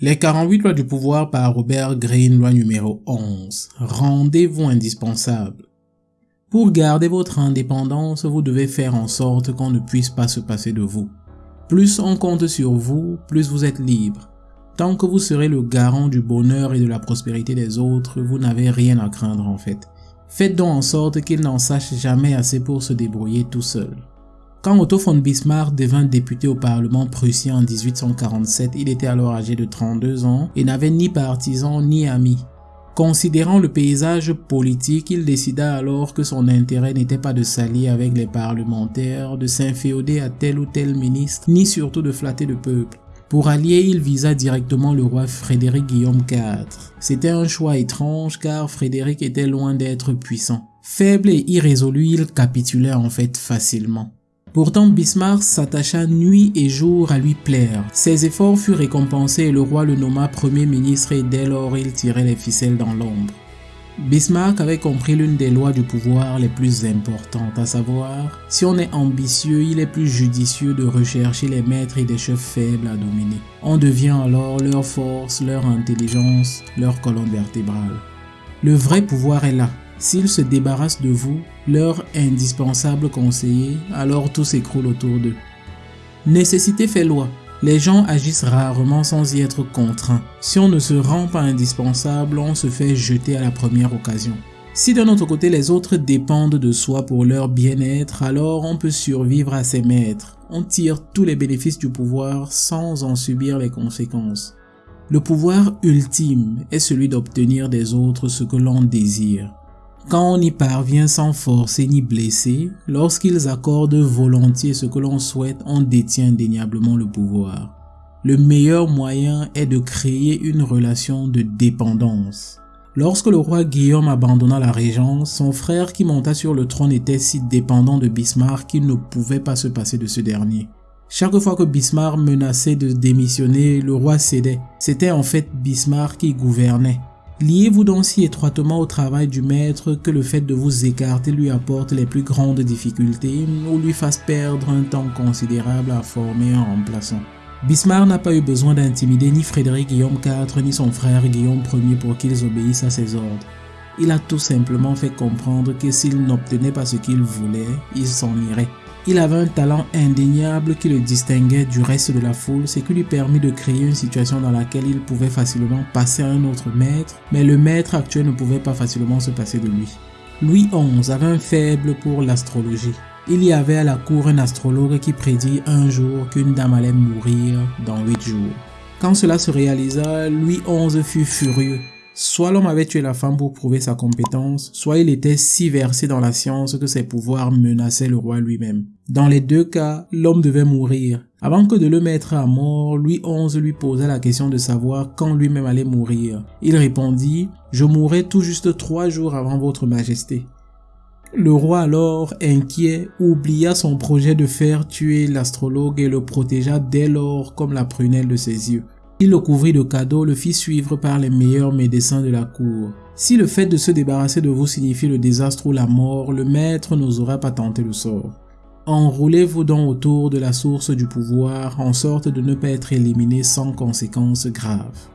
Les 48 lois du pouvoir par Robert Greene, loi numéro 11. Rendez-vous indispensable. Pour garder votre indépendance, vous devez faire en sorte qu'on ne puisse pas se passer de vous. Plus on compte sur vous, plus vous êtes libre. Tant que vous serez le garant du bonheur et de la prospérité des autres, vous n'avez rien à craindre en fait. Faites donc en sorte qu'ils n'en sachent jamais assez pour se débrouiller tout seul. Quand Otto von Bismarck devint député au Parlement prussien en 1847, il était alors âgé de 32 ans et n'avait ni partisans ni amis. Considérant le paysage politique, il décida alors que son intérêt n'était pas de s'allier avec les parlementaires, de s'inféoder à tel ou tel ministre, ni surtout de flatter le peuple. Pour allier, il visa directement le roi Frédéric Guillaume IV. C'était un choix étrange car Frédéric était loin d'être puissant. Faible et irrésolu, il capitulait en fait facilement. Pourtant, Bismarck s'attacha nuit et jour à lui plaire. Ses efforts furent récompensés et le roi le nomma premier ministre et dès lors il tirait les ficelles dans l'ombre. Bismarck avait compris l'une des lois du pouvoir les plus importantes, à savoir, si on est ambitieux, il est plus judicieux de rechercher les maîtres et des chefs faibles à dominer. On devient alors leur force, leur intelligence, leur colonne vertébrale. Le vrai pouvoir est là, S'ils se débarrassent de vous, leur indispensable conseiller, alors tout s'écroule autour d'eux. Nécessité fait loi. Les gens agissent rarement sans y être contraints. Si on ne se rend pas indispensable, on se fait jeter à la première occasion. Si d'un autre côté les autres dépendent de soi pour leur bien-être, alors on peut survivre à ses maîtres. On tire tous les bénéfices du pouvoir sans en subir les conséquences. Le pouvoir ultime est celui d'obtenir des autres ce que l'on désire. Quand on y parvient sans forcer ni blesser, lorsqu'ils accordent volontiers ce que l'on souhaite, on détient indéniablement le pouvoir. Le meilleur moyen est de créer une relation de dépendance. Lorsque le roi Guillaume abandonna la régence, son frère qui monta sur le trône était si dépendant de Bismarck qu'il ne pouvait pas se passer de ce dernier. Chaque fois que Bismarck menaçait de démissionner, le roi cédait. C'était en fait Bismarck qui gouvernait. Liez-vous donc si étroitement au travail du maître que le fait de vous écarter lui apporte les plus grandes difficultés ou lui fasse perdre un temps considérable à former un remplaçant. Bismarck n'a pas eu besoin d'intimider ni Frédéric Guillaume IV ni son frère Guillaume Ier pour qu'ils obéissent à ses ordres. Il a tout simplement fait comprendre que s'il n'obtenait pas ce qu'il voulait, il s'en irait. Il avait un talent indéniable qui le distinguait du reste de la foule, ce qui lui permit de créer une situation dans laquelle il pouvait facilement passer à un autre maître, mais le maître actuel ne pouvait pas facilement se passer de lui. Louis XI avait un faible pour l'astrologie. Il y avait à la cour un astrologue qui prédit un jour qu'une dame allait mourir dans huit jours. Quand cela se réalisa, Louis XI fut furieux. Soit l'homme avait tué la femme pour prouver sa compétence, soit il était si versé dans la science que ses pouvoirs menaçaient le roi lui-même. Dans les deux cas, l'homme devait mourir. Avant que de le mettre à mort, Louis XI lui posa la question de savoir quand lui-même allait mourir. Il répondit « Je mourrai tout juste trois jours avant votre majesté ». Le roi alors, inquiet, oublia son projet de faire tuer l'astrologue et le protégea dès lors comme la prunelle de ses yeux. Il le couvrit de cadeaux, le fit suivre par les meilleurs médecins de la cour. Si le fait de se débarrasser de vous signifie le désastre ou la mort, le maître n'osera pas tenter le sort. Enroulez-vous donc autour de la source du pouvoir en sorte de ne pas être éliminé sans conséquences graves.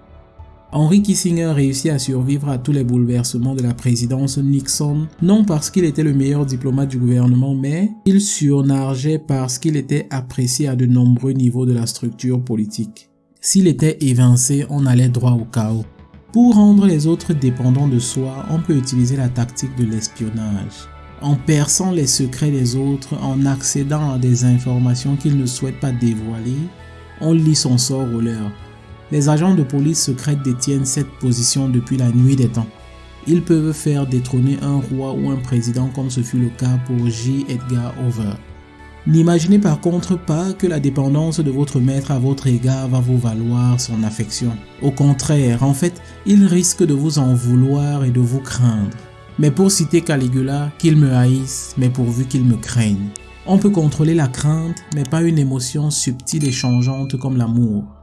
Henry Kissinger réussit à survivre à tous les bouleversements de la présidence Nixon, non parce qu'il était le meilleur diplomate du gouvernement, mais il surnargeait parce qu'il était apprécié à de nombreux niveaux de la structure politique. S'il était évincé, on allait droit au chaos. Pour rendre les autres dépendants de soi, on peut utiliser la tactique de l'espionnage. En perçant les secrets des autres, en accédant à des informations qu'ils ne souhaitent pas dévoiler, on lit son sort au leur. Les agents de police secrète détiennent cette position depuis la nuit des temps. Ils peuvent faire détrôner un roi ou un président comme ce fut le cas pour J. Edgar Hoover. N'imaginez par contre pas que la dépendance de votre maître à votre égard va vous valoir son affection. Au contraire, en fait, il risque de vous en vouloir et de vous craindre. Mais pour citer Caligula, qu'il me haïsse, mais pourvu qu'il me craigne. On peut contrôler la crainte, mais pas une émotion subtile et changeante comme l'amour.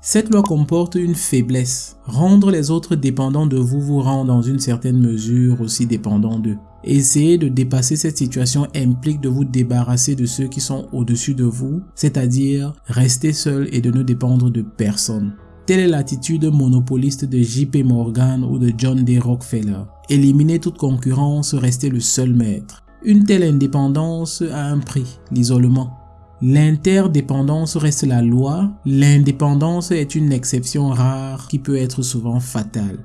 Cette loi comporte une faiblesse. Rendre les autres dépendants de vous vous rend dans une certaine mesure aussi dépendant d'eux. Essayer de dépasser cette situation implique de vous débarrasser de ceux qui sont au-dessus de vous, c'est-à-dire rester seul et de ne dépendre de personne. Telle est l'attitude monopoliste de JP Morgan ou de John D. Rockefeller. Éliminer toute concurrence, rester le seul maître. Une telle indépendance a un prix, l'isolement. L'interdépendance reste la loi, l'indépendance est une exception rare qui peut être souvent fatale.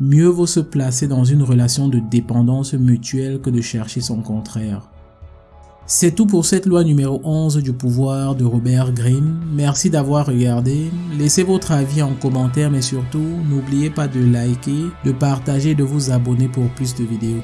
Mieux vaut se placer dans une relation de dépendance mutuelle que de chercher son contraire. C'est tout pour cette loi numéro 11 du pouvoir de Robert Greene. Merci d'avoir regardé. Laissez votre avis en commentaire mais surtout, n'oubliez pas de liker, de partager et de vous abonner pour plus de vidéos.